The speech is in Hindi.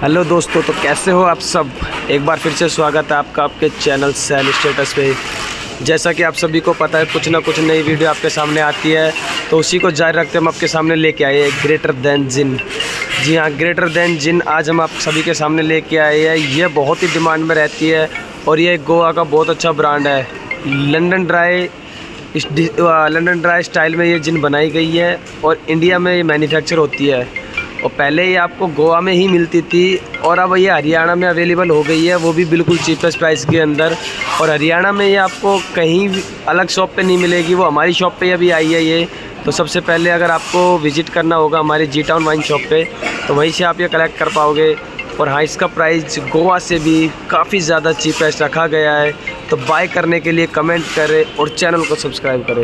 हेलो दोस्तों तो कैसे हो आप सब? एक बार फिर से स्वागत है आपका आपके चैनल सेल स्टेटस पे। जैसा कि आप सभी को पता है, कुछ ना कुछ नई वीडियो आपके सामने आती है तो उसी को जारी रखते हम आपके सामने लेके आए हैं ग्रेटर देन जिन। जी हाँ ग्रेटर देन जिन आज हम आप सभी के सामने लेके आए हैं। ये बहुत ही डिमांड में रहती है और ये गोवा का बहुत अच्छा ब्रांड है। London dry London dry style में ये जिन बनाई गई है और इंडिया में ये मैन्युफैक्चर होती है। और पहले ये आपको गोवा में ही मिलती थी और अब ये हरियाणा में अवेलेबल हो गई है, वो भी बिल्कुल चीपेस्ट प्राइस के अंदर। और हरियाणा में ये आपको कहीं अलग शॉप पे नहीं मिलेगी, वो हमारी शॉप पे अभी आई है ये। तो सबसे पहले अगर आपको विज़िट करना होगा हमारी जी टाउन वाइन शॉप पे तो वहीं से आप ये कलेक्ट कर पाओगे। और हाँ इसका प्राइस गोवा से भी काफ़ी ज़्यादा चीपेस्ट रखा गया है। तो बाय करने के लिए कमेंट करें और चैनल को सब्सक्राइब करें।